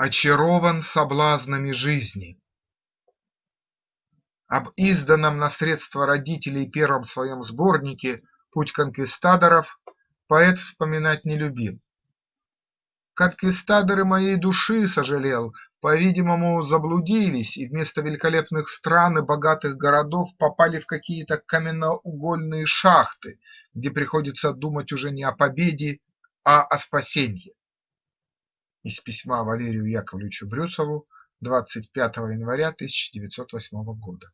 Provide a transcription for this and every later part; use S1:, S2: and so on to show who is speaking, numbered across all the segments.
S1: Очарован соблазнами жизни. Об изданном на средства родителей первом своем сборнике «Путь конквистадоров» поэт вспоминать не любил. Конквистадоры моей души, сожалел, по-видимому, заблудились и вместо великолепных стран и богатых городов попали в какие-то каменноугольные шахты, где приходится думать уже не о победе, а о спасении. Из письма Валерию Яковлевичу Брюсову 25 января 1908 года.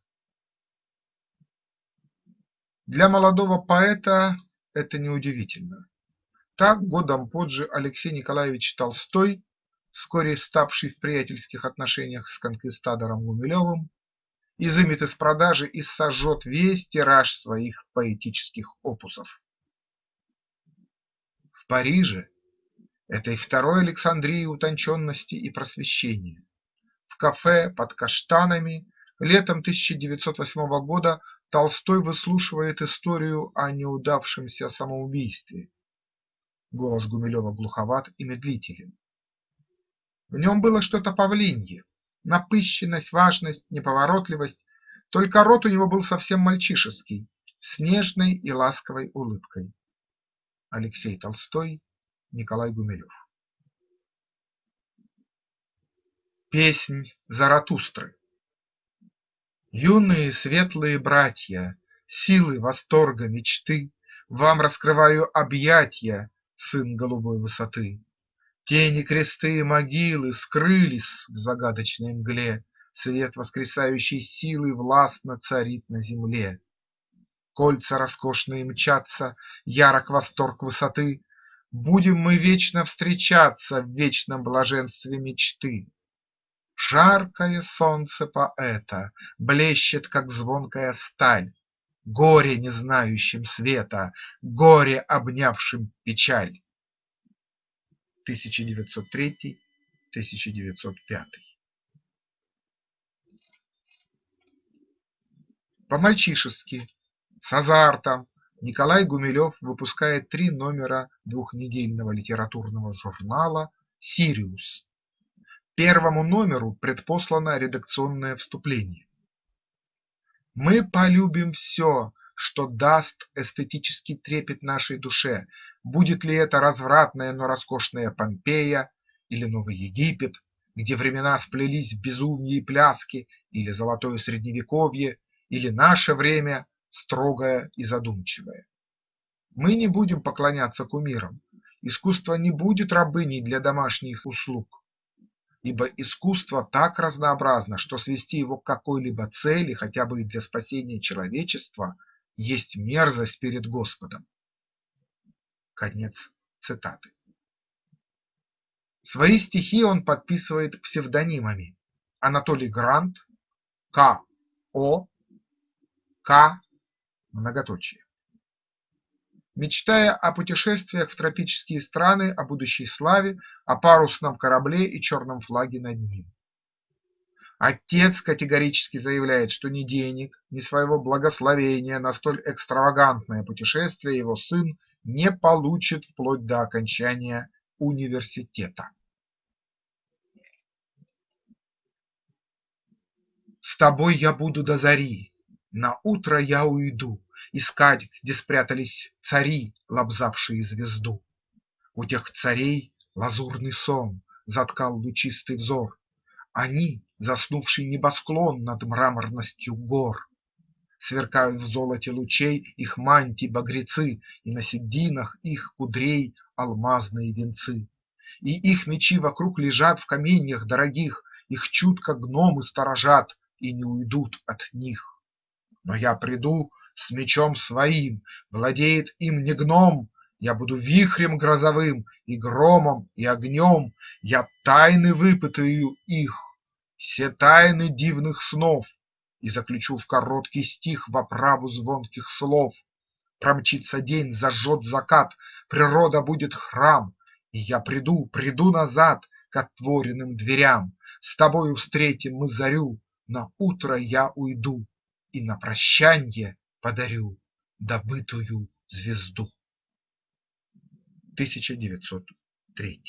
S1: Для молодого поэта это неудивительно. Так годом позже Алексей Николаевич Толстой, вскоре ставший в приятельских отношениях с конквистадором Гумилевым, изымет из продажи и сожжет весь тираж своих поэтических опусов. В Париже, этой второй Александрии утонченности и просвещения, в кафе под каштанами летом 1908 года Толстой выслушивает историю о неудавшемся самоубийстве Голос Гумилева глуховат и медлителен. В нем было что-то павлинье, напыщенность, важность, неповоротливость, только рот у него был совсем мальчишеский, с нежной и ласковой улыбкой. Алексей Толстой, Николай Гумилев Песнь Заратустры Юные светлые братья, силы восторга мечты, Вам раскрываю объятья, сын голубой высоты. Тени, кресты и могилы скрылись в загадочной мгле, Свет воскресающей силы властно царит на земле. Кольца роскошные мчатся, ярок восторг высоты, Будем мы вечно встречаться в вечном блаженстве мечты. Жаркое солнце поэта блещет, как звонкая сталь, Горе, не знающим света, горе, обнявшим печаль. 1903-1905 По-мальчишески, с азартом, Николай Гумилев выпускает три номера двухнедельного литературного журнала «Сириус». Первому номеру предпослано редакционное вступление. Мы полюбим все, что даст эстетический трепет нашей душе, будет ли это развратная, но роскошная Помпея или Новый Египет, где времена сплелись в безумие и пляски, или золотое средневековье, или наше время строгое и задумчивое. Мы не будем поклоняться кумирам, искусство не будет рабыней для домашних услуг ибо искусство так разнообразно, что свести его к какой-либо цели, хотя бы для спасения человечества, есть мерзость перед Господом. Конец цитаты. Свои стихи он подписывает псевдонимами Анатолий Грант, К. О. К. Многоточие. Мечтая о путешествиях в тропические страны, о будущей славе, о парусном корабле и черном флаге над ним. Отец категорически заявляет, что ни денег, ни своего благословения на столь экстравагантное путешествие его сын не получит вплоть до окончания университета. С тобой я буду до зари, на утро я уйду, Искать, где спрятались цари, лобзавшие звезду. У тех царей лазурный сон заткал лучистый взор, Они – заснувший небосклон над мраморностью гор. Сверкают в золоте лучей их мантий багрецы, И на сединах их кудрей алмазные венцы. И их мечи вокруг лежат в каменьях дорогих, Их чутко гномы сторожат и не уйдут от них. Но я приду с мечом своим, владеет им не гном, Я буду вихрем грозовым и громом и огнем, Я тайны выпытаю их, все тайны дивных снов, И заключу в короткий стих в оправу звонких слов. Промчится день, зажжет закат, природа будет храм, И я приду, приду назад к отворенным дверям, С тобою встретим мы зарю, на утро я уйду, И на прощанье подарю добытую звезду. 1903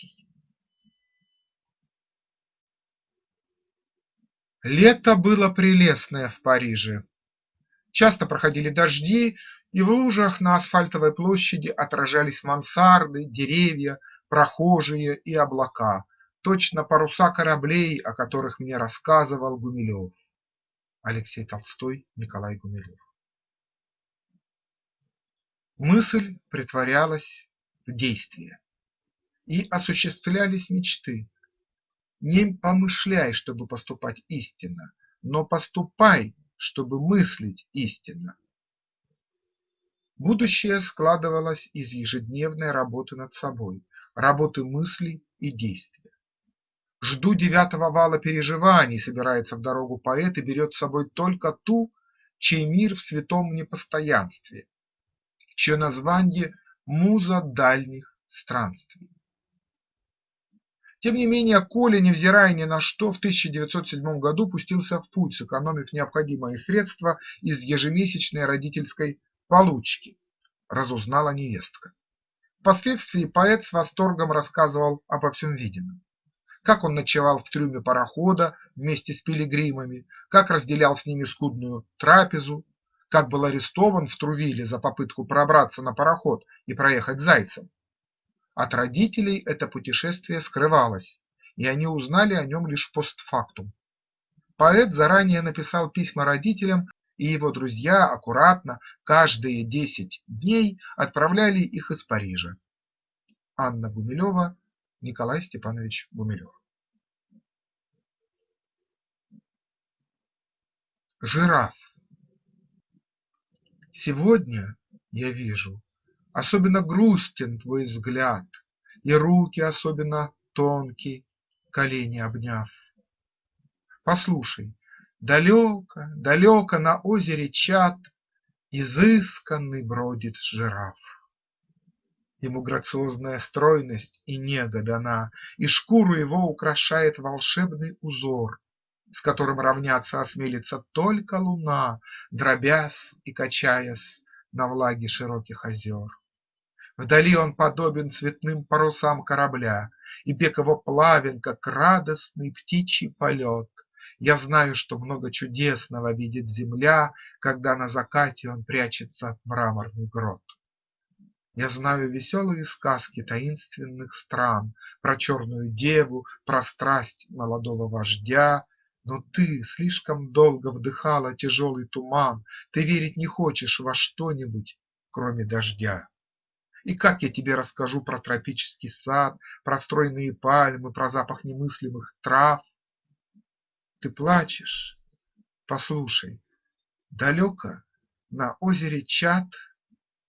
S1: Лето было прелестное в Париже. Часто проходили дожди, и в лужах на асфальтовой площади отражались мансарды, деревья, прохожие и облака, точно паруса кораблей, о которых мне рассказывал Гумилев. Алексей Толстой, Николай Гумилев. Мысль притворялась в действие, и осуществлялись мечты. Не помышляй, чтобы поступать истинно, но поступай, чтобы мыслить истинно. Будущее складывалось из ежедневной работы над собой, работы мыслей и действия. Жду девятого вала переживаний, собирается в дорогу поэт и берет с собой только ту, чей мир в святом непостоянстве, чье название муза дальних странствий. Тем не менее Коля, невзирая ни на что, в 1907 году пустился в путь, сэкономив необходимые средства из ежемесячной родительской получки, разузнала невестка. Впоследствии поэт с восторгом рассказывал обо всем виденном. Как он ночевал в трюме парохода вместе с пилигримами, как разделял с ними скудную трапезу, как был арестован в Трувиле за попытку пробраться на пароход и проехать зайцем. От родителей это путешествие скрывалось, и они узнали о нем лишь постфактум. Поэт заранее написал письма родителям и его друзья аккуратно каждые десять дней отправляли их из Парижа. Анна Гумилева, Николай Степанович Гумилев. Жираф Сегодня я вижу, особенно грустен твой взгляд, И руки особенно тонкие, колени обняв. Послушай, Далеко, далеко на озере Чат Изысканный бродит жираф. Ему грациозная стройность и нега дана, И шкуру его украшает волшебный узор, С которым равняться осмелится только луна, Дробясь и качаясь на влаге широких озер. Вдали он подобен цветным парусам корабля, И бег его плавен, как радостный птичий полет, я знаю, что много чудесного видит земля, Когда на закате он прячется в мраморный грот. Я знаю веселые сказки таинственных стран Про черную деву, про страсть молодого вождя, Но ты слишком долго вдыхала тяжелый туман, Ты верить не хочешь во что-нибудь, кроме дождя. И как я тебе расскажу про тропический сад, Про стройные пальмы, про запах немыслимых трав, ты плачешь? Послушай, далеко на озере Чат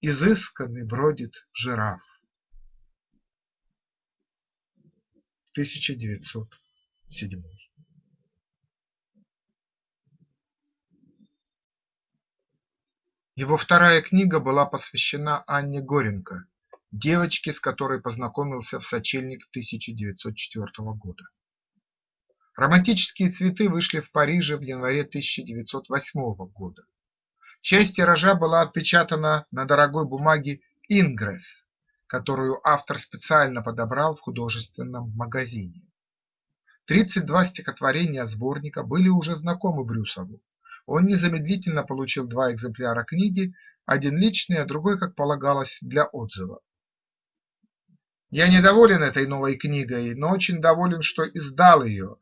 S1: Изысканный бродит жираф. 1907 Его вторая книга была посвящена Анне Горенко, девочке, с которой познакомился в сочельник 1904 года. Романтические цветы вышли в Париже в январе 1908 года. Часть тиража была отпечатана на дорогой бумаге «Ингресс», которую автор специально подобрал в художественном магазине. 32 стихотворения сборника были уже знакомы Брюсову. Он незамедлительно получил два экземпляра книги, один личный, а другой, как полагалось, для отзыва. Я недоволен этой новой книгой, но очень доволен, что издал ее,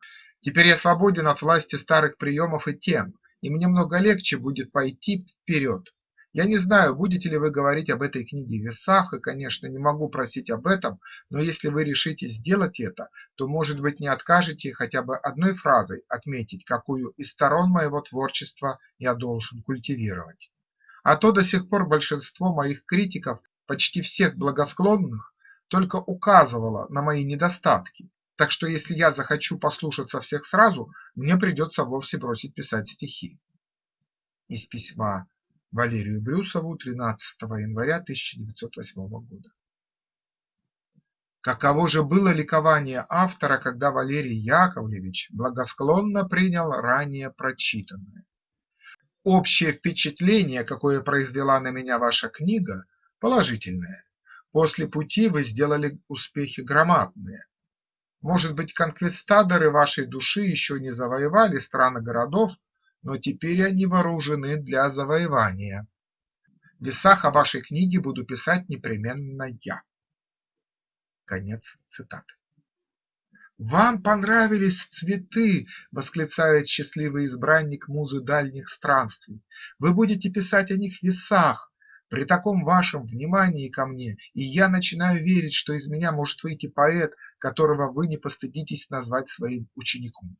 S1: Теперь я свободен от власти старых приемов и тем, и мне много легче будет пойти вперед. Я не знаю, будете ли вы говорить об этой книге в весах, и, конечно, не могу просить об этом, но если вы решите сделать это, то, может быть, не откажете хотя бы одной фразой отметить, какую из сторон моего творчества я должен культивировать. А то до сих пор большинство моих критиков, почти всех благосклонных, только указывало на мои недостатки, так что если я захочу послушаться всех сразу, мне придется вовсе бросить писать стихи. Из письма Валерию Брюсову 13 января 1908 года. Каково же было ликование автора, когда Валерий Яковлевич благосклонно принял ранее прочитанное. Общее впечатление, какое произвела на меня ваша книга, положительное. После пути вы сделали успехи громадные. Может быть, конквистадоры вашей души еще не завоевали страны городов, но теперь они вооружены для завоевания. В весах о вашей книге буду писать непременно я. Конец цитаты. «Вам понравились цветы!» – восклицает счастливый избранник музы дальних странствий. «Вы будете писать о них в весах. При таком вашем внимании ко мне и я начинаю верить, что из меня может выйти поэт, которого вы не постыдитесь назвать своим учеником».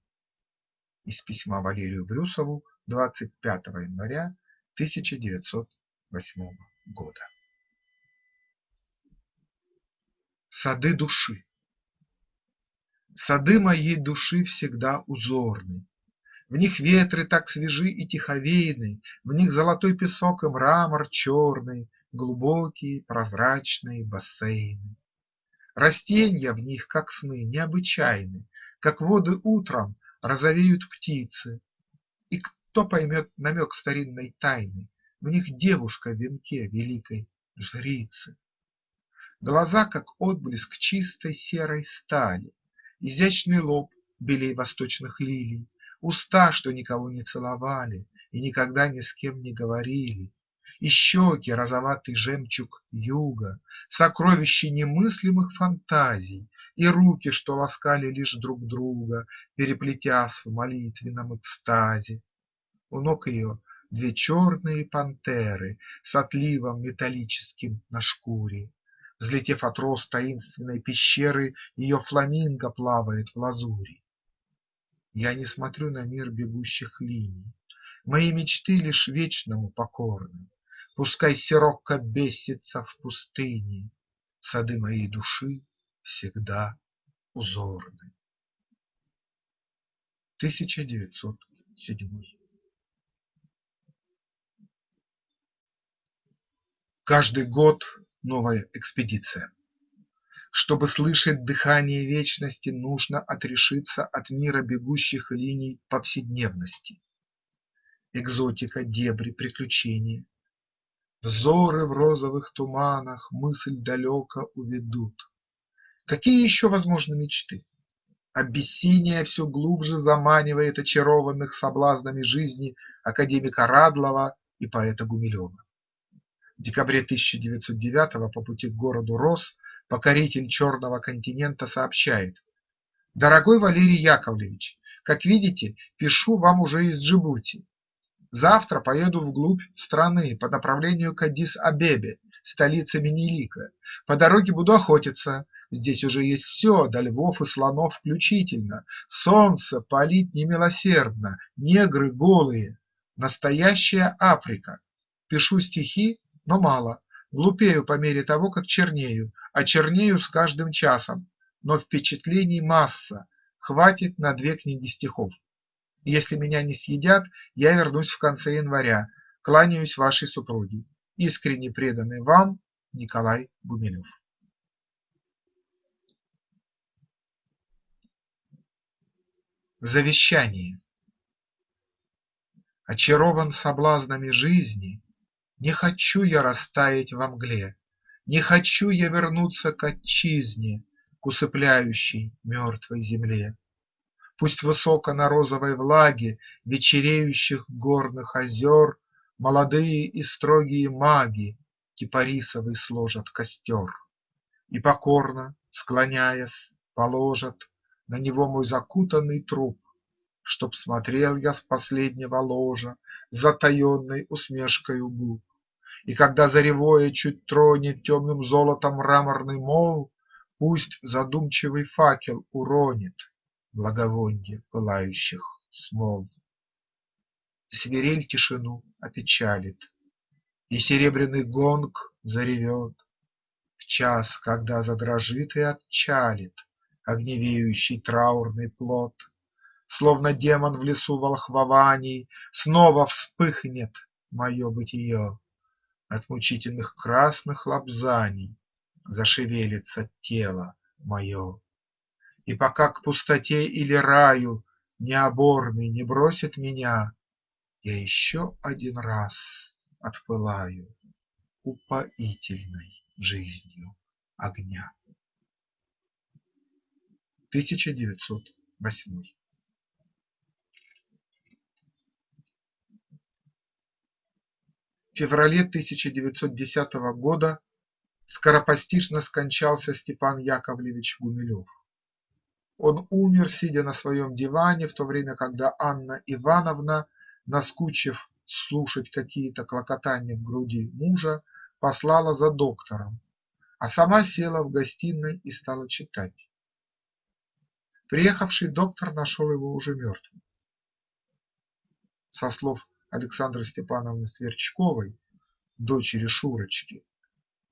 S1: Из письма Валерию Брюсову 25 января 1908 года. Сады души Сады моей души всегда узорны, В них ветры так свежи и тиховейны, В них золотой песок и мрамор черный, Глубокие прозрачные бассейны. Растенья в них, как сны, необычайны, Как воды утром розовеют птицы. И кто поймет намек старинной тайны, В них девушка в венке великой жрицы. Глаза, как отблеск чистой серой стали, Изящный лоб белей восточных лилий, Уста, что никого не целовали И никогда ни с кем не говорили, И щеки розоватый жемчуг юга, Сокровище немыслимых фантазий, И руки, что ласкали лишь друг друга, Переплетясь в молитвенном экстазе. У ног ее две черные пантеры С отливом металлическим на шкуре. Взлетев от роз таинственной пещеры, Ее фламинго плавает в лазури. Я не смотрю на мир бегущих линий, Мои мечты лишь вечному покорны, Пускай сирокко бесится в пустыне, Сады моей души всегда узорны. 1907 Каждый год новая экспедиция. Чтобы слышать дыхание вечности, нужно отрешиться от мира бегущих линий повседневности. Экзотика, дебри, приключения. Взоры в розовых туманах мысль далеко уведут. Какие еще возможны мечты? Абиссиния все глубже заманивает очарованных соблазнами жизни академика Радлова и поэта Гумилева. В декабре 1909 по пути к городу Рос покоритель Черного континента сообщает: «Дорогой Валерий Яковлевич, как видите, пишу вам уже из Джибути. Завтра поеду вглубь страны по направлению к Аддис-Абебе, столице Менелика. По дороге буду охотиться. Здесь уже есть все, до львов и слонов включительно. Солнце палит немилосердно, негры голые. Настоящая Африка. Пишу стихи но мало, глупею по мере того, как чернею, а чернею с каждым часом, но впечатлений масса, хватит на две книги стихов. Если меня не съедят, я вернусь в конце января, кланяюсь вашей супруге. Искренне преданный вам Николай Гумилев. Завещание Очарован соблазнами жизни, не хочу я растаять во мгле, Не хочу я вернуться к отчизне, К усыпляющей мертвой земле. Пусть высоко на розовой влаге Вечереющих горных озер Молодые и строгие маги Кипарисовый сложат костер И покорно, склоняясь, положат На него мой закутанный труп, Чтоб смотрел я с последнего ложа С затаенной усмешкою губ. И когда заревое чуть тронет темным золотом мраморный мол, Пусть задумчивый факел уронит благовонье пылающих смол. Свирель тишину опечалит, и серебряный гонг заревет В час, когда задрожит и отчалит огневеющий траурный плод, Словно демон в лесу волхвований, снова вспыхнет мое бытие. От мучительных красных лобзаний Зашевелится тело мое. И пока к пустоте или раю Необорный не бросит меня, Я еще один раз отпылаю Упоительной жизнью огня. 1908. В феврале 1910 года скоропостижно скончался Степан Яковлевич Гумилев. Он умер, сидя на своем диване, в то время, когда Анна Ивановна, наскучив слушать какие-то клокотания в груди мужа, послала за доктором, а сама села в гостиной и стала читать. Приехавший доктор нашел его уже мертвым. Со слов Александры Степановны Сверчковой, дочери Шурочки,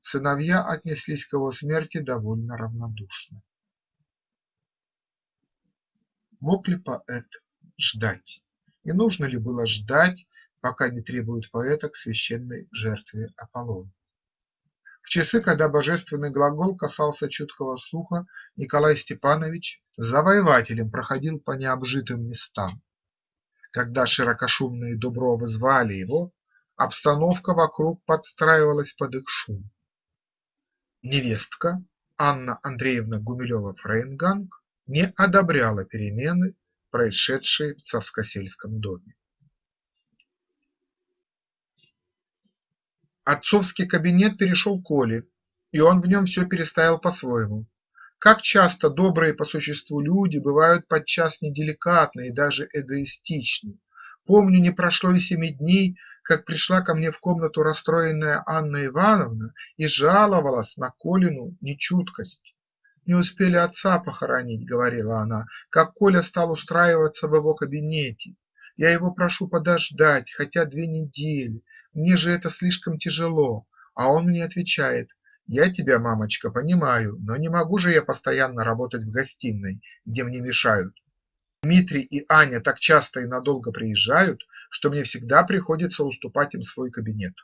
S1: сыновья отнеслись к его смерти довольно равнодушно. Мог ли поэт ждать? И нужно ли было ждать, пока не требуют поэта к священной жертве Аполлона? В часы, когда божественный глагол касался чуткого слуха, Николай Степанович завоевателем проходил по необжитым местам. Когда широкошумные дубровы звали его, обстановка вокруг подстраивалась под их шум. Невестка Анна Андреевна Гумилева-Фрейнганг не одобряла перемены, происшедшие в Царскосельском доме. Отцовский кабинет перешел к Оле, и он в нем все переставил по-своему. Как часто добрые по существу люди бывают подчас неделикатны и даже эгоистичны. Помню, не прошло и семи дней, как пришла ко мне в комнату расстроенная Анна Ивановна и жаловалась на Колину нечуткость. «Не успели отца похоронить», — говорила она, — «как Коля стал устраиваться в его кабинете. Я его прошу подождать, хотя две недели, мне же это слишком тяжело». А он мне отвечает, «Я тебя, мамочка, понимаю, но не могу же я постоянно работать в гостиной, где мне мешают. Дмитрий и Аня так часто и надолго приезжают, что мне всегда приходится уступать им свой кабинет.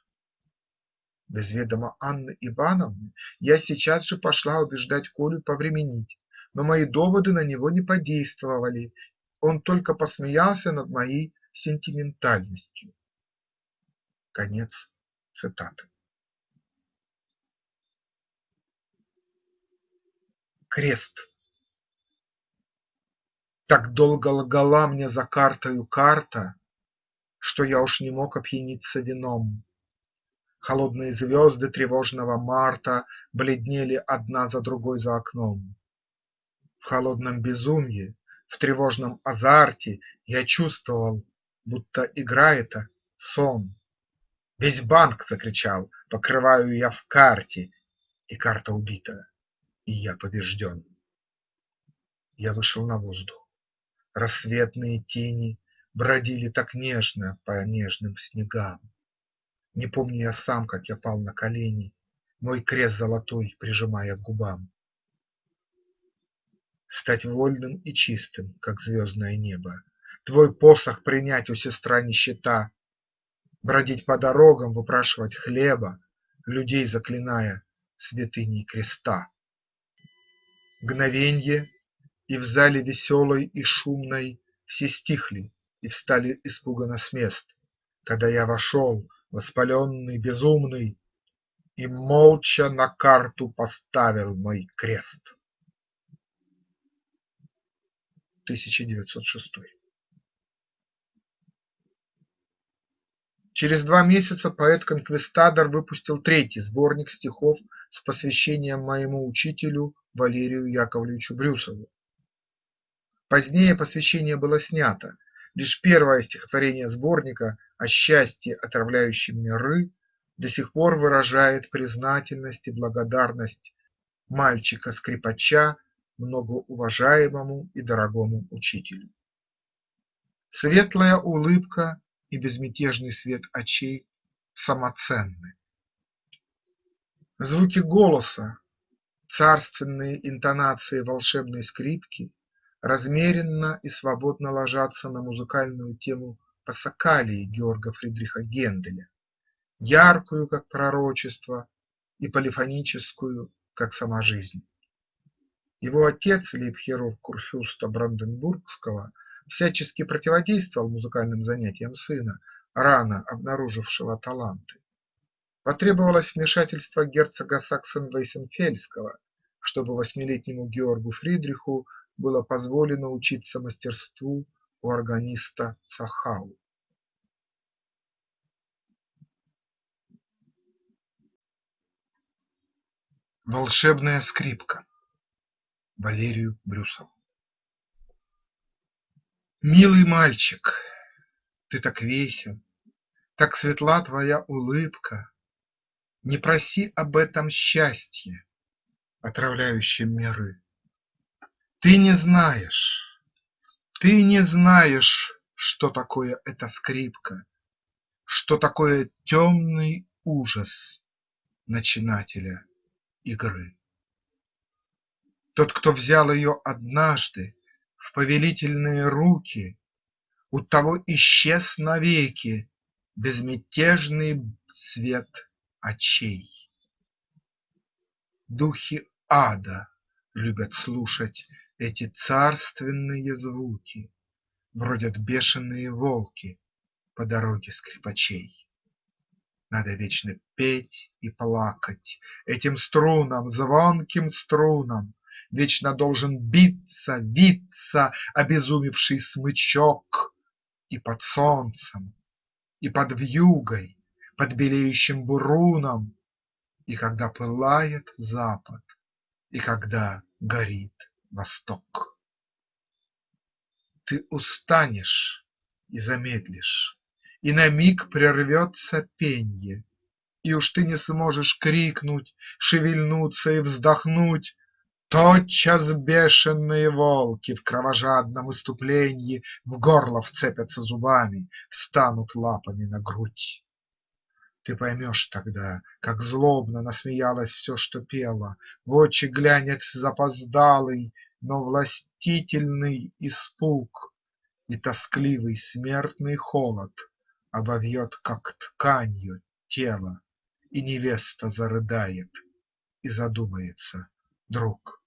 S1: Без ведома Анны Ивановны я сейчас же пошла убеждать Колю повременить, но мои доводы на него не подействовали, он только посмеялся над моей сентиментальностью. Конец цитаты. Крест так долго лгала мне за картою карта, Что я уж не мог опьяниться вином. Холодные звезды тревожного марта Бледнели одна за другой за окном. В холодном безумье, в тревожном азарте Я чувствовал, будто игра это — сон. Весь банк закричал, покрываю я в карте, И карта убита, и я побежден. Я вышел на воздух. Рассветные тени бродили так нежно по нежным снегам. Не помню я сам, как я пал на колени, Мой крест золотой прижимая к губам. Стать вольным и чистым, как звездное небо, Твой посох принять у сестра нищета, Бродить по дорогам, выпрашивать хлеба, Людей заклиная святыней креста. Мгновенье и в зале веселой и шумной Все стихли и встали испуганно с мест, Когда я вошел, воспаленный, безумный, И молча на карту поставил мой крест. 1906 Через два месяца поэт-конквистадор выпустил третий сборник стихов с посвящением моему учителю Валерию Яковлевичу Брюсову. Позднее посвящение было снято, лишь первое стихотворение сборника о счастье, отравляющем миры, до сих пор выражает признательность и благодарность мальчика-скрипача многоуважаемому и дорогому учителю. Светлая улыбка и безмятежный свет очей самоценны. Звуки голоса, царственные интонации волшебной скрипки размеренно и свободно ложатся на музыкальную тему Пассакалии Георга Фридриха Генделя, яркую, как пророчество, и полифоническую, как сама жизнь. Его отец, лейб-хирург Курфюрста Бранденбургского, всячески противодействовал музыкальным занятиям сына, рано обнаружившего таланты. Потребовалось вмешательство герцога Саксен-Вейсенфельского, чтобы восьмилетнему Георгу Фридриху было позволено учиться мастерству у органиста Цахау. Волшебная скрипка Валерию Брюсову Милый мальчик, ты так весел, Так светла твоя улыбка, Не проси об этом счастье, Отравляющем миры. Ты не знаешь, ты не знаешь, Что такое эта скрипка, Что такое темный ужас Начинателя игры. Тот, кто взял ее однажды В повелительные руки, У того исчез навеки Безмятежный свет очей. Духи ада любят слушать Эти царственные звуки, Бродят бешеные волки По дороге скрипачей. Надо вечно петь и плакать Этим струнам, звонким струнам, Вечно должен биться, виться Обезумевший смычок И под солнцем, и под вьюгой, Под белеющим буруном, И когда пылает запад, И когда горит восток. Ты устанешь и замедлишь и на миг прервется пенье, И уж ты не сможешь крикнуть, шевельнуться и вздохнуть, Тотчас бешеные волки в кровожадном иступленье В горло вцепятся зубами, встанут лапами на грудь. Ты поймешь тогда, как злобно насмеялось все, что пело, В очи глянет запоздалый, но властительный испуг И тоскливый смертный холод Обовьет, как тканью, тело, И невеста зарыдает и задумается друг.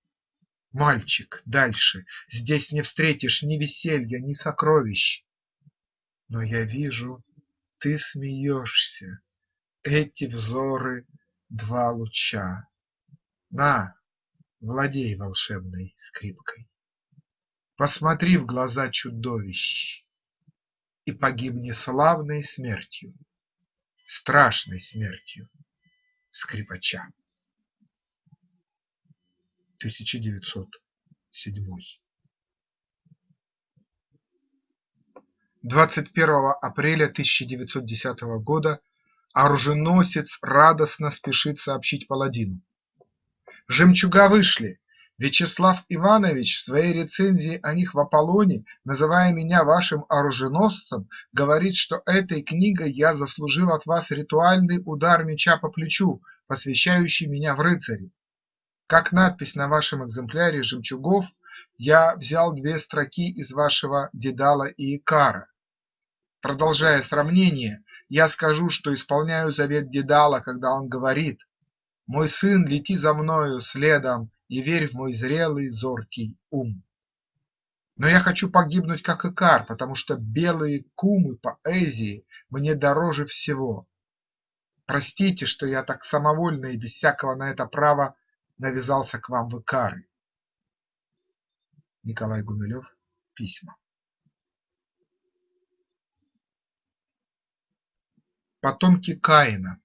S1: Мальчик, дальше, здесь не встретишь ни веселья, ни сокровищ. Но я вижу, ты смеешься, эти взоры два луча. На, владей волшебной скрипкой. Посмотри в глаза чудовищ и погибни славной смертью, страшной смертью скрипача. 1907 21 апреля 1910 года оруженосец радостно спешит сообщить паладину: «Жемчуга вышли, Вячеслав Иванович в своей рецензии о них в Аполлоне, называя меня вашим оруженосцем, говорит, что этой книгой я заслужил от вас ритуальный удар меча по плечу, посвящающий меня в рыцари. Как надпись на вашем экземпляре «Жемчугов» я взял две строки из вашего Дедала и Икара. Продолжая сравнение, я скажу, что исполняю завет Дедала, когда он говорит «Мой сын, лети за мною следом и верь в мой зрелый, зоркий ум. Но я хочу погибнуть, как Икар, потому что белые кумы поэзии мне дороже всего. Простите, что я так самовольно и без всякого на это права навязался к вам в Икары. Николай Гумилев. Письма. Потомки Каина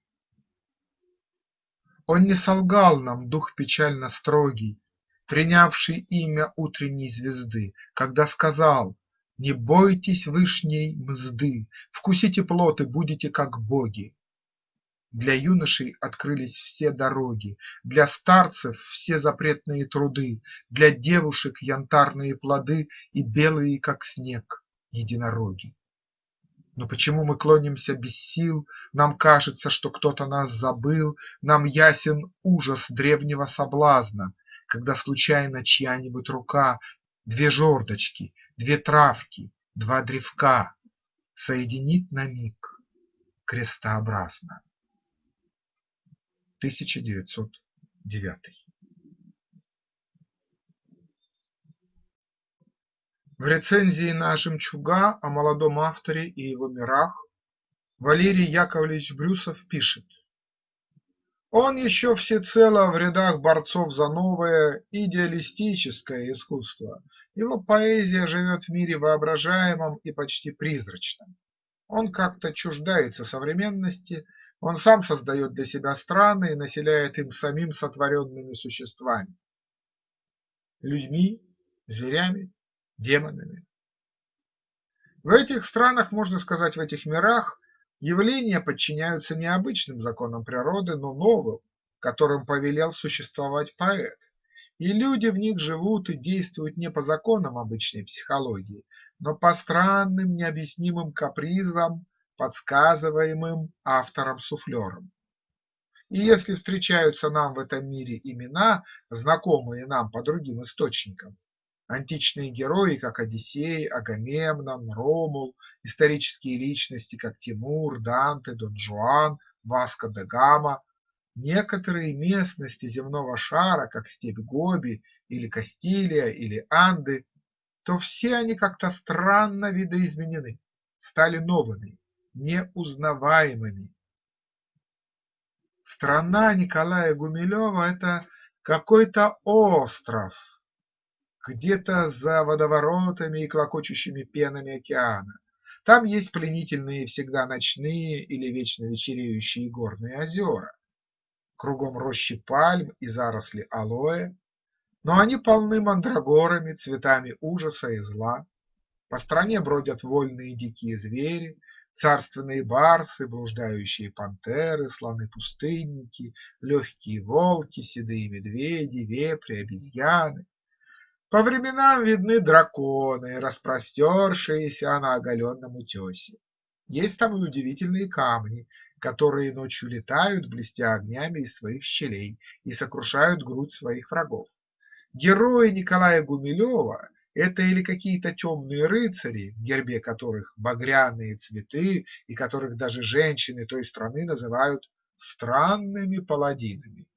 S1: он не солгал нам, дух печально строгий, Принявший имя утренней звезды, Когда сказал: не бойтесь вышней мзды, Вкусите плод и будете как боги. Для юношей открылись все дороги, Для старцев все запретные труды, Для девушек янтарные плоды И белые, как снег, единороги. Но почему мы клонимся без сил, Нам кажется, что кто-то нас забыл, Нам ясен ужас древнего соблазна, Когда случайно чья-нибудь рука Две жердочки, две травки, два древка Соединит на миг крестообразно. 1909 В рецензии на «Жемчуга» о молодом авторе и его мирах Валерий Яковлевич Брюсов пишет: Он еще всецело в рядах борцов за новое идеалистическое искусство, его поэзия живет в мире воображаемом и почти призрачном. Он как-то чуждается современности, он сам создает для себя страны и населяет им самим сотворенными существами – людьми, зверями, демонами. В этих странах, можно сказать, в этих мирах Явления подчиняются не обычным законам природы, но новым, которым повелел существовать поэт, и люди в них живут и действуют не по законам обычной психологии, но по странным необъяснимым капризам, подсказываемым автором-суфлером. И если встречаются нам в этом мире имена, знакомые нам по другим источникам, Античные герои, как Одиссей, Агамемнон, Ромул, исторические личности, как Тимур, Данте, Дон Жуан, Васко де Гама, некоторые местности земного шара, как степь Гоби или Кастилия или Анды, то все они как-то странно видоизменены, стали новыми, неузнаваемыми. Страна Николая Гумилева – это какой-то остров, где-то за водоворотами и клокочущими пенами океана. Там есть пленительные всегда ночные или вечно вечереющие горные озера. Кругом рощи пальм и заросли алоэ, но они полны мандрагорами, цветами ужаса и зла. По стране бродят вольные дикие звери, царственные барсы, блуждающие пантеры, слоны-пустынники, легкие волки, седые медведи, вепри, обезьяны. По временам видны драконы, распростершиеся на оголенном утесе. Есть там и удивительные камни, которые ночью летают, блестя огнями из своих щелей, и сокрушают грудь своих врагов. Герои Николая Гумилева – это или какие-то темные рыцари, в гербе которых багряные цветы и которых даже женщины той страны называют странными паладинами,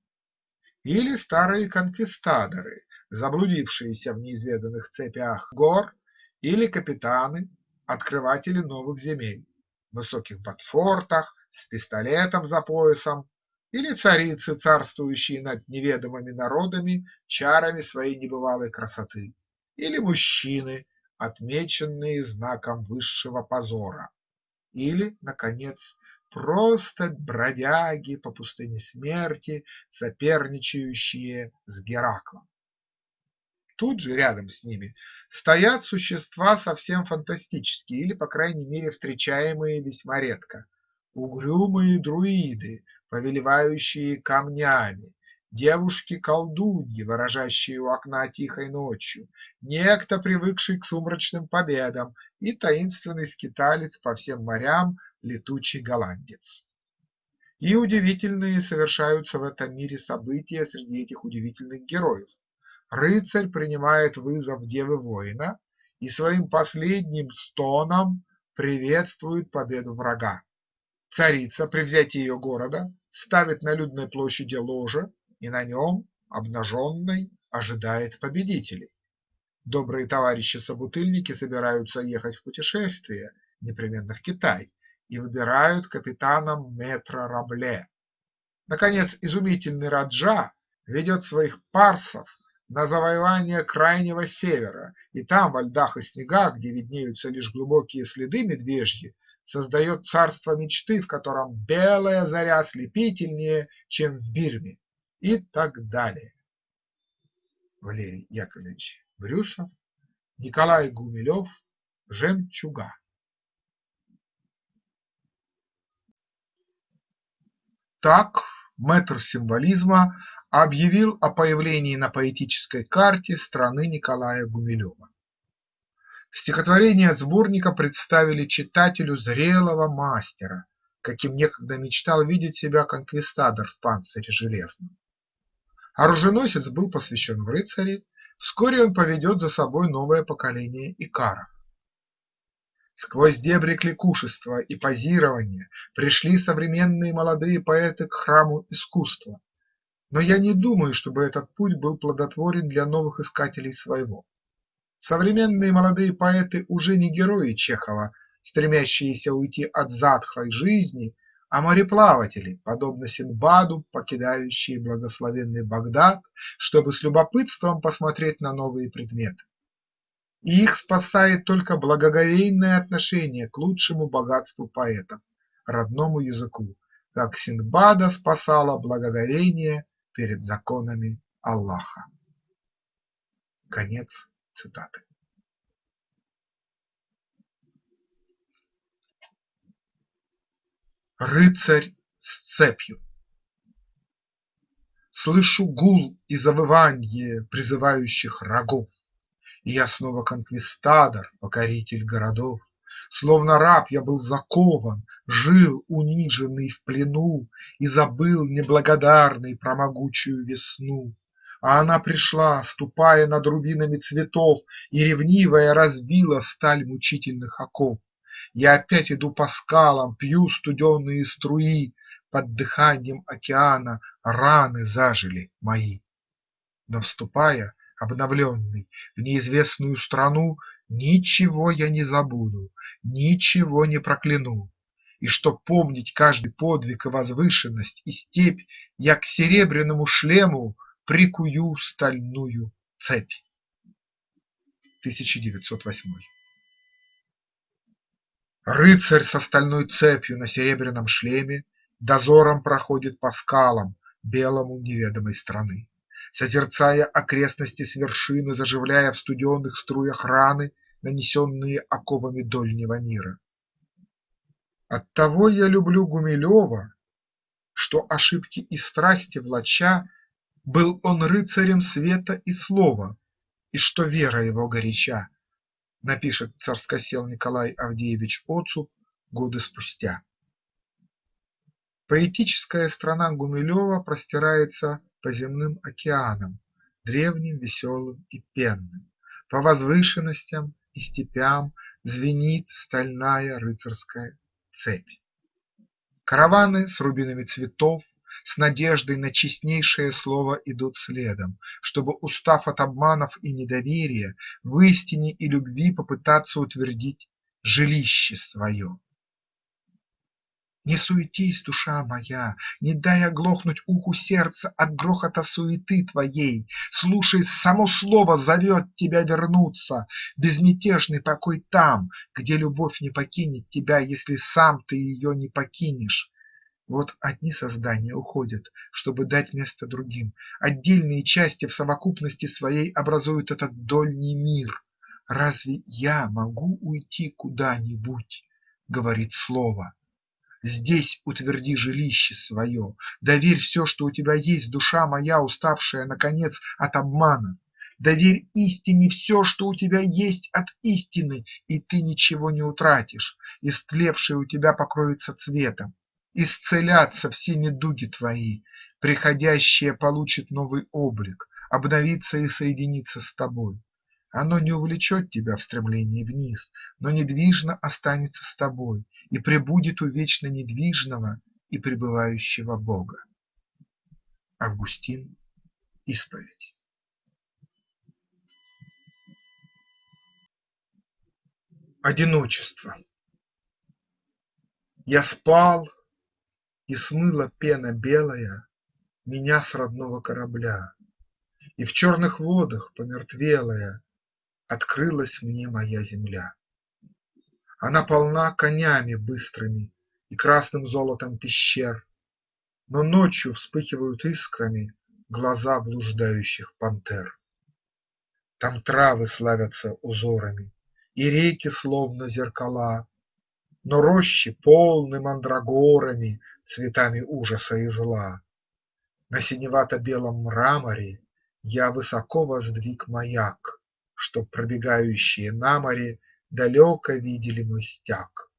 S1: или старые конквистадоры, заблудившиеся в неизведанных цепях гор, или капитаны, открыватели новых земель, в высоких ботфортах, с пистолетом за поясом, или царицы, царствующие над неведомыми народами чарами своей небывалой красоты, или мужчины, отмеченные знаком высшего позора, или, наконец, просто бродяги по пустыне смерти, соперничающие с Гераклом. Тут же, рядом с ними, стоят существа совсем фантастические или, по крайней мере, встречаемые весьма редко. Угрюмые друиды, повелевающие камнями, девушки-колдуньи, ворожащие у окна тихой ночью, некто, привыкший к сумрачным победам, и таинственный скиталец по всем морям, летучий голландец. И удивительные совершаются в этом мире события среди этих удивительных героев рыцарь принимает вызов девы воина и своим последним стоном приветствует победу врага. Царица при взятии ее города ставит на людной площади ложе и на нем, обнаженной, ожидает победителей. Добрые товарищи-собутыльники собираются ехать в путешествие, непременно в Китай, и выбирают капитаном метро Рабле. Наконец, изумительный Раджа ведет своих парсов на завоевание крайнего севера, и там, во льдах и снегах, где виднеются лишь глубокие следы медвежьи, создает царство мечты, в котором белая заря ослепительнее, чем в Бирме, и так далее. Валерий Яковлевич Брюсов, Николай Гумилев «Жемчуга». Так мэтр символизма объявил о появлении на поэтической карте страны Николая Гумилева. Стихотворения сборника представили читателю зрелого мастера, каким некогда мечтал видеть себя конквистадор в панцире железном. Оруженосец был посвящен в рыцари, вскоре он поведет за собой новое поколение икаров. Сквозь дебри кликушества и позирования пришли современные молодые поэты к храму искусства, но я не думаю, чтобы этот путь был плодотворен для новых искателей своего. Современные молодые поэты уже не герои Чехова, стремящиеся уйти от затхлой жизни, а мореплаватели, подобно Синдбаду, покидающие благословенный Багдад, чтобы с любопытством посмотреть на новые предметы. И их спасает только благоговейное отношение к лучшему богатству поэтов – родному языку, как Синдбада спасало благоговение перед законами Аллаха. Конец цитаты. Рыцарь с цепью Слышу гул и завыванье призывающих рогов, Я снова конквистадор, покоритель городов. Словно раб я был закован, жил униженный в плену И забыл неблагодарный про могучую весну. А она пришла, ступая над рубинами цветов, И ревнивая разбила сталь мучительных оков. Я опять иду по скалам, пью студеные струи, Под дыханием океана раны зажили мои. Но вступая, обновленный, в неизвестную страну, Ничего я не забуду, ничего не прокляну, И чтоб помнить каждый подвиг и возвышенность, и степь, Я к серебряному шлему прикую стальную цепь. 1908 Рыцарь со стальной цепью на серебряном шлеме Дозором проходит по скалам белому неведомой страны, Созерцая окрестности с вершины, Заживляя в студеных струях раны, Нанесенные оковами дольнего мира. Оттого я люблю Гумилева, Что ошибки и страсти влача Был он рыцарем света и слова, И что вера его горяча напишет царскосел Николай Авдеевич Оцуп годы спустя. Поэтическая страна Гумилева простирается по земным океанам, древним, веселым и пенным, по возвышенностям и степям звенит стальная рыцарская цепь. Караваны с рубинами цветов, с надеждой на честнейшее слово идут следом, чтобы, устав от обманов и недоверия, в истине и любви попытаться утвердить жилище свое. Не суетись, душа моя, не дай оглохнуть уху сердца от грохота суеты твоей, Слушай, само слово зовет тебя вернуться, безмятежный покой там, где любовь не покинет тебя, если сам ты ее не покинешь. Вот одни создания уходят, чтобы дать место другим, отдельные части в совокупности своей образуют этот дольний мир. Разве я могу уйти куда-нибудь? Говорит слово. Здесь утверди жилище свое, доверь все, что у тебя есть, душа моя, уставшая, наконец, от обмана. Доверь истине все, что у тебя есть от истины, и ты ничего не утратишь, истлевшее у тебя покроется цветом. Исцелятся все недуги твои, приходящее получит новый облик, обновится и соединится с тобой. Оно не увлечет тебя в стремлении вниз, но недвижно останется с тобой и пребудет у вечно недвижного и пребывающего Бога. Августин. Исповедь. Одиночество Я спал, и смыла пена белая Меня с родного корабля, И в черных водах помертвелая Открылась мне моя земля. Она полна конями быстрыми И красным золотом пещер, Но ночью вспыхивают искрами Глаза блуждающих пантер. Там травы славятся узорами, И реки словно зеркала, Но рощи полны мандрагорами, Цветами ужаса и зла. На синевато-белом мраморе Я высоко воздвиг маяк, Чтоб пробегающие на море далеко видели мой стяг.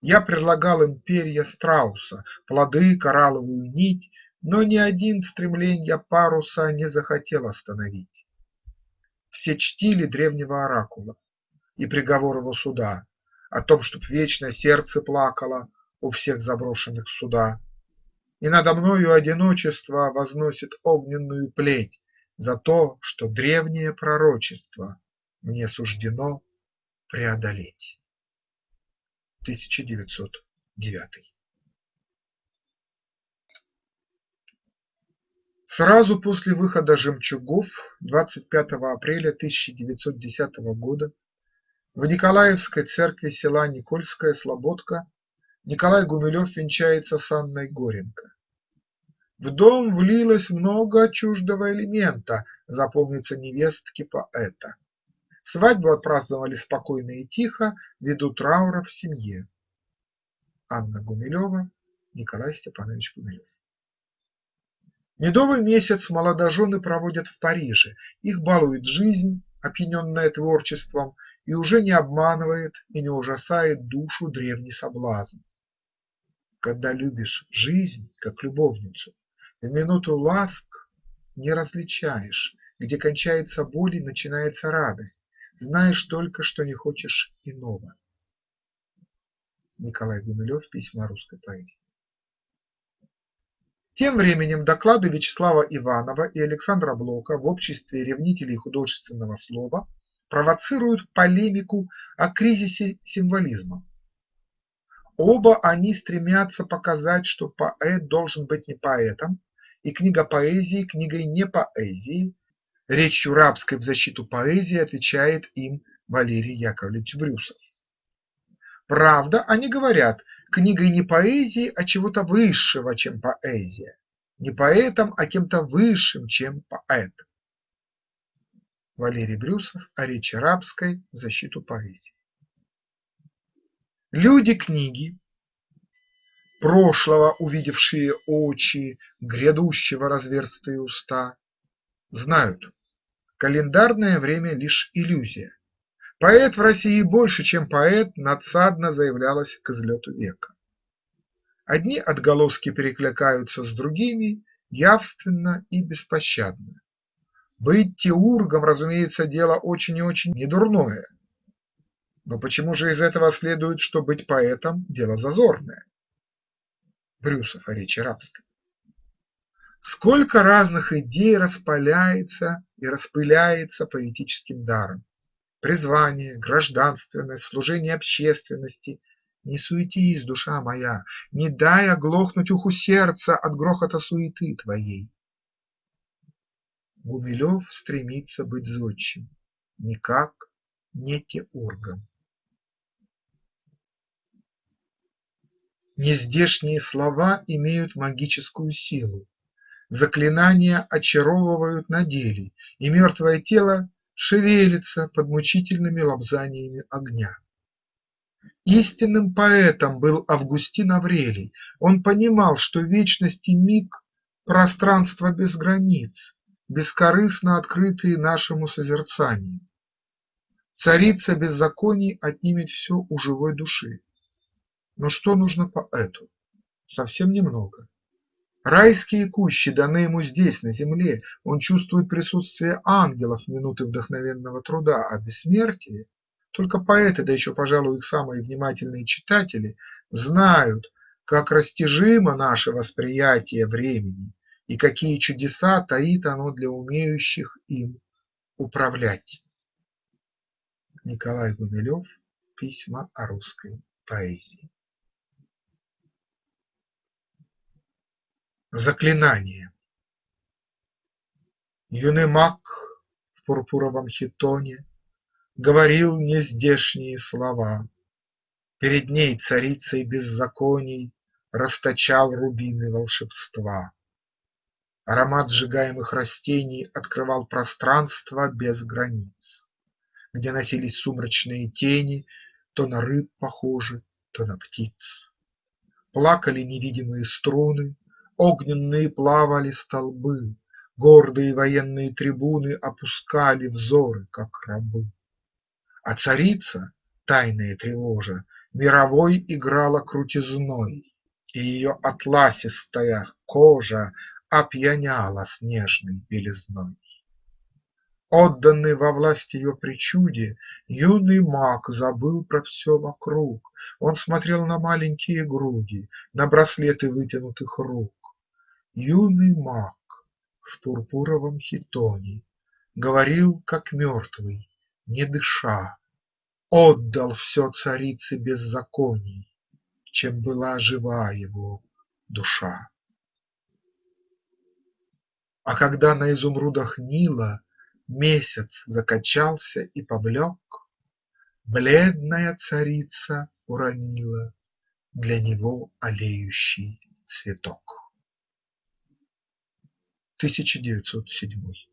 S1: Я предлагал им перья страуса, плоды, коралловую нить, Но ни один стремленья паруса не захотел остановить. Все чтили древнего оракула и приговор его суда О том, чтоб вечно сердце плакало у всех заброшенных суда. И надо мною одиночество возносит огненную плеть за то, что древнее пророчество мне суждено преодолеть. 1909 Сразу после выхода «Жемчугов» 25 апреля 1910 года в Николаевской церкви села Никольская Слободка Николай Гумилев венчается с Анной Горенко. В дом влилось много чуждого элемента, запомнится невестки поэта. Свадьбу отпраздновали спокойно и тихо, ввиду траура в семье. Анна Гумилева, Николай Степанович Гумилев. Медовый месяц молодожены проводят в Париже, их балует жизнь, опьяненная творчеством, и уже не обманывает и не ужасает душу древний соблазн. Когда любишь жизнь, как любовницу, в минуту ласк не различаешь, где кончается боль и начинается радость, знаешь только, что не хочешь иного. Николай Гумилев. Письма русской поэзии. Тем временем доклады Вячеслава Иванова и Александра Блока в обществе ревнителей художественного слова провоцируют полемику о кризисе символизма. Оба они стремятся показать, что поэт должен быть не поэтом, и книга поэзии книгой не поэзии, речью рабской в защиту поэзии отвечает им Валерий Яковлевич Брюсов. Правда, они говорят, книгой не поэзии, а чего-то высшего, чем поэзия, не поэтом, а кем-то высшим, чем поэт. Валерий Брюсов о речи рабской в защиту поэзии. Люди книги, прошлого увидевшие очи, грядущего разверстые уста, знают, календарное время лишь иллюзия, Поэт в России больше, чем поэт, надсадно заявлялось к излету века. Одни отголоски перекликаются с другими явственно и беспощадно. Быть теургом, разумеется, дело очень и очень недурное. Но почему же из этого следует, что быть поэтом – дело зазорное? Брюсов о речи рабской. Сколько разных идей распаляется и распыляется поэтическим даром призвание, гражданственность, служение общественности. Не суетись, душа моя, не дай оглохнуть уху сердца от грохота суеты твоей. Гумилев стремится быть зодчим, никак не теургом. Нездешние слова имеют магическую силу, заклинания очаровывают на деле, и мертвое тело шевелится под мучительными лобзаниями огня. Истинным поэтом был Августин Аврелий, он понимал, что вечность и миг – пространство без границ, бескорыстно открытые нашему созерцанию. Царица беззаконий отнимет все у живой души. Но что нужно поэту? Совсем немного. Райские кущи даны ему здесь, на земле, он чувствует присутствие ангелов минуты вдохновенного труда, а бессмертие только поэты, да еще, пожалуй, их самые внимательные читатели, знают, как растяжимо наше восприятие времени и какие чудеса таит оно для умеющих им управлять. Николай Гумилев. Письма о русской поэзии. Заклинание Юный маг в пурпуровом хитоне Говорил нездешние слова, Перед ней царицей беззаконий Расточал рубины волшебства. Аромат сжигаемых растений Открывал пространство без границ, Где носились сумрачные тени, То на рыб похожи, то на птиц. Плакали невидимые струны, Огненные плавали столбы, Гордые военные трибуны Опускали взоры, как рабы. А царица, тайная тревожа, Мировой играла крутизной, И ее атласистая кожа Опьяняла снежной белизной. Отданный во власть ее причуде, Юный маг забыл про все вокруг, Он смотрел на маленькие груди, На браслеты вытянутых рук. Юный маг в пурпуровом хитоне Говорил, как мертвый, не дыша, Отдал все царице беззаконий, Чем была жива его душа. А когда на изумрудах Нила Месяц закачался и поблек, Бледная царица уронила Для него алеющий цветок. 1907.